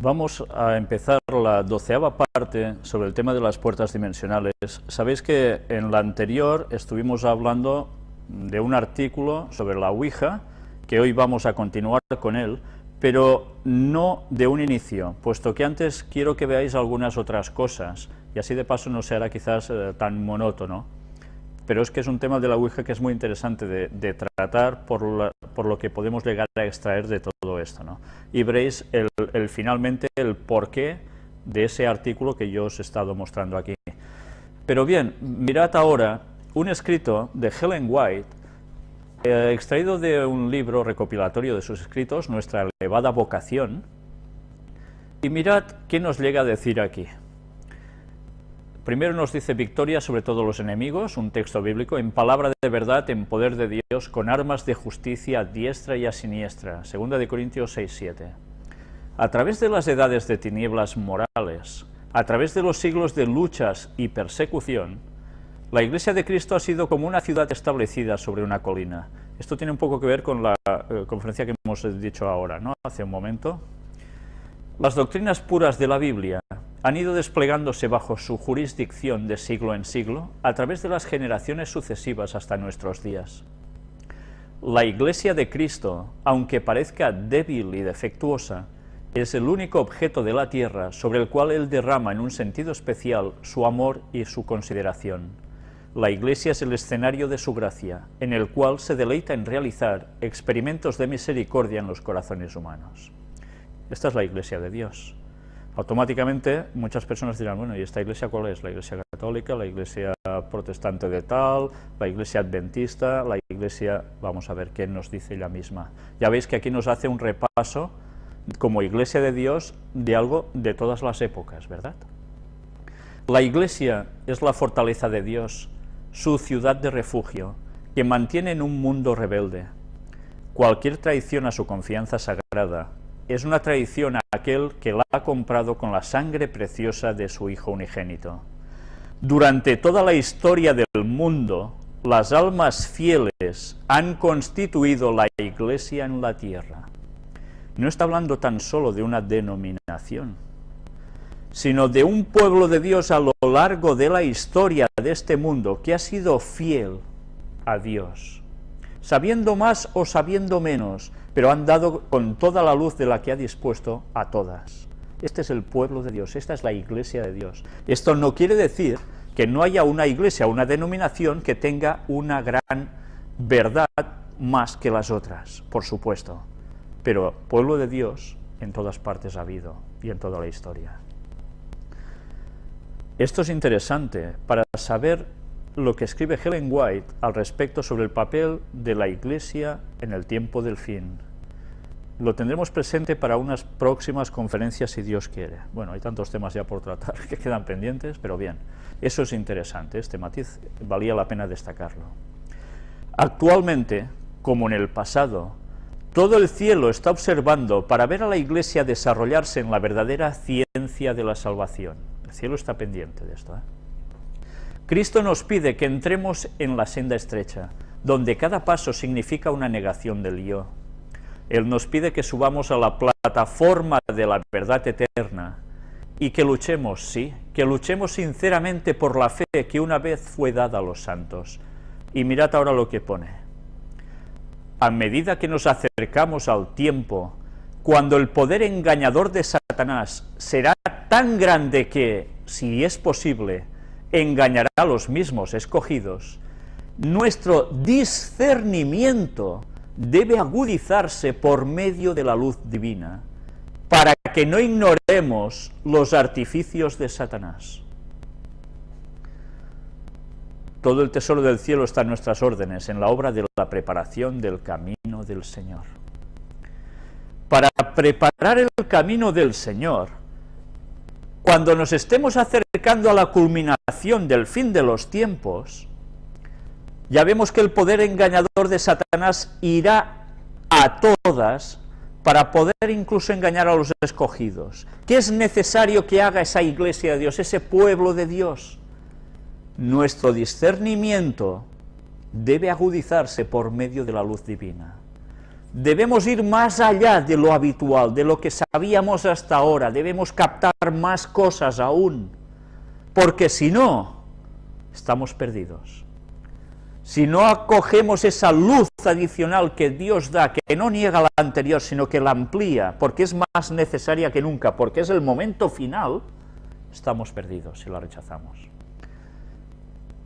Vamos a empezar la doceava parte sobre el tema de las puertas dimensionales. Sabéis que en la anterior estuvimos hablando de un artículo sobre la Ouija, que hoy vamos a continuar con él, pero no de un inicio, puesto que antes quiero que veáis algunas otras cosas, y así de paso no será quizás eh, tan monótono, pero es que es un tema de la Ouija que es muy interesante de, tratar por, lo que podemos llegar a extraer de todo esto, ¿no? Y veréis el, el, finalmente el porqué de ese artículo que yo os he estado mostrando aquí. Pero bien, mirad ahora un escrito de Helen White, eh, extraído de un libro recopilatorio de sus escritos, Nuestra elevada vocación, y mirad qué nos llega a decir aquí. Primero nos dice victoria sobre todos los enemigos, un texto bíblico, en palabra de verdad, en poder de Dios, con armas de justicia a diestra y a siniestra. Segunda de Corintios 6, 7. A través de las edades de tinieblas morales, a través de los siglos de luchas y persecución, la Iglesia de Cristo ha sido como una ciudad establecida sobre una colina. Esto tiene un poco que ver con la eh, conferencia que hemos dicho ahora, ¿no? hace un momento. Las doctrinas puras de la Biblia han ido desplegándose bajo su jurisdicción de siglo en siglo a través de las generaciones sucesivas hasta nuestros días. La Iglesia de Cristo, aunque parezca débil y defectuosa, es el único objeto de la tierra sobre el cual Él derrama en un sentido especial su amor y su consideración. La Iglesia es el escenario de su gracia, en el cual se deleita en realizar experimentos de misericordia en los corazones humanos. Esta es la Iglesia de Dios automáticamente muchas personas dirán, bueno, ¿y esta iglesia cuál es? ¿La iglesia católica, la iglesia protestante de tal, la iglesia adventista, la iglesia...? Vamos a ver qué nos dice ella misma. Ya veis que aquí nos hace un repaso como iglesia de Dios de algo de todas las épocas, ¿verdad? La iglesia es la fortaleza de Dios, su ciudad de refugio, que mantiene en un mundo rebelde. Cualquier traición a su confianza sagrada, es una traición a aquel que la ha comprado con la sangre preciosa de su Hijo unigénito. Durante toda la historia del mundo, las almas fieles han constituido la Iglesia en la tierra. No está hablando tan solo de una denominación, sino de un pueblo de Dios a lo largo de la historia de este mundo que ha sido fiel a Dios, sabiendo más o sabiendo menos, pero han dado con toda la luz de la que ha dispuesto a todas. Este es el pueblo de Dios, esta es la iglesia de Dios. Esto no quiere decir que no haya una iglesia, una denominación que tenga una gran verdad más que las otras, por supuesto. Pero pueblo de Dios en todas partes ha habido y en toda la historia. Esto es interesante para saber lo que escribe Helen White al respecto sobre el papel de la Iglesia en el tiempo del fin lo tendremos presente para unas próximas conferencias si Dios quiere. Bueno, hay tantos temas ya por tratar que quedan pendientes, pero bien, eso es interesante, este matiz valía la pena destacarlo. Actualmente, como en el pasado, todo el cielo está observando para ver a la Iglesia desarrollarse en la verdadera ciencia de la salvación. El cielo está pendiente de esto. ¿eh? Cristo nos pide que entremos en la senda estrecha, donde cada paso significa una negación del yo, él nos pide que subamos a la plataforma de la verdad eterna y que luchemos, sí, que luchemos sinceramente por la fe que una vez fue dada a los santos. Y mirad ahora lo que pone. A medida que nos acercamos al tiempo, cuando el poder engañador de Satanás será tan grande que, si es posible, engañará a los mismos escogidos, nuestro discernimiento debe agudizarse por medio de la luz divina, para que no ignoremos los artificios de Satanás. Todo el tesoro del cielo está en nuestras órdenes, en la obra de la preparación del camino del Señor. Para preparar el camino del Señor, cuando nos estemos acercando a la culminación del fin de los tiempos, ya vemos que el poder engañador de Satanás irá a todas para poder incluso engañar a los escogidos. ¿Qué es necesario que haga esa iglesia de Dios, ese pueblo de Dios? Nuestro discernimiento debe agudizarse por medio de la luz divina. Debemos ir más allá de lo habitual, de lo que sabíamos hasta ahora, debemos captar más cosas aún, porque si no, estamos perdidos. Si no acogemos esa luz adicional que Dios da, que no niega la anterior, sino que la amplía, porque es más necesaria que nunca, porque es el momento final, estamos perdidos si la rechazamos.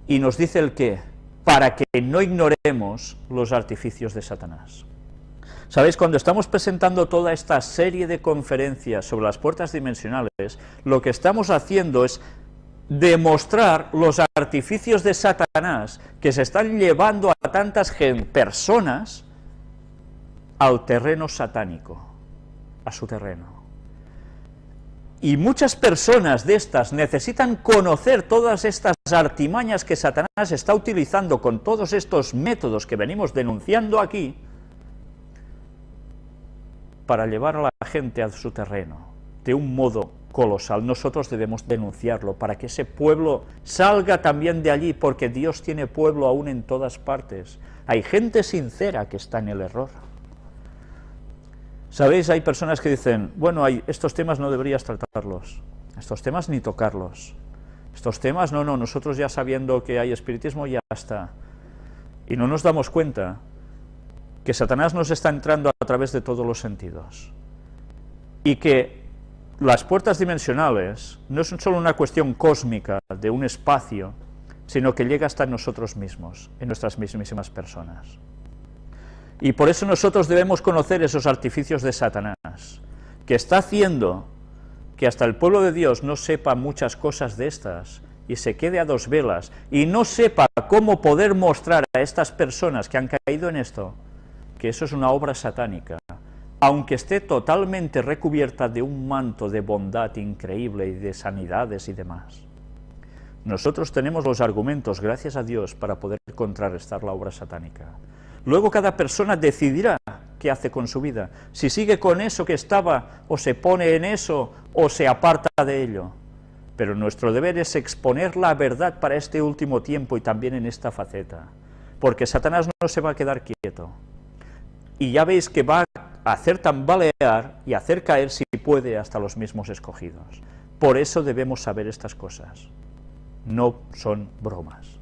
Y nos dice el qué, para que no ignoremos los artificios de Satanás. Sabéis, cuando estamos presentando toda esta serie de conferencias sobre las puertas dimensionales, lo que estamos haciendo es demostrar los artificios de Satanás que se están llevando a tantas personas al terreno satánico, a su terreno. Y muchas personas de estas necesitan conocer todas estas artimañas que Satanás está utilizando con todos estos métodos que venimos denunciando aquí, para llevar a la gente a su terreno, de un modo colosal. Nosotros debemos denunciarlo para que ese pueblo salga también de allí, porque Dios tiene pueblo aún en todas partes. Hay gente sincera que está en el error. ¿Sabéis? Hay personas que dicen, bueno, hay, estos temas no deberías tratarlos, estos temas ni tocarlos, estos temas, no, no, nosotros ya sabiendo que hay espiritismo ya está. Y no nos damos cuenta que Satanás nos está entrando a través de todos los sentidos. Y que las puertas dimensionales no son solo una cuestión cósmica de un espacio, sino que llega hasta nosotros mismos, en nuestras mismísimas personas. Y por eso nosotros debemos conocer esos artificios de Satanás, que está haciendo que hasta el pueblo de Dios no sepa muchas cosas de estas, y se quede a dos velas, y no sepa cómo poder mostrar a estas personas que han caído en esto, que eso es una obra satánica, aunque esté totalmente recubierta de un manto de bondad increíble y de sanidades y demás. Nosotros tenemos los argumentos, gracias a Dios, para poder contrarrestar la obra satánica. Luego cada persona decidirá qué hace con su vida, si sigue con eso que estaba, o se pone en eso, o se aparta de ello. Pero nuestro deber es exponer la verdad para este último tiempo y también en esta faceta, porque Satanás no se va a quedar quieto y ya veis que va a hacer tambalear y hacer caer, si puede, hasta los mismos escogidos. Por eso debemos saber estas cosas. No son bromas.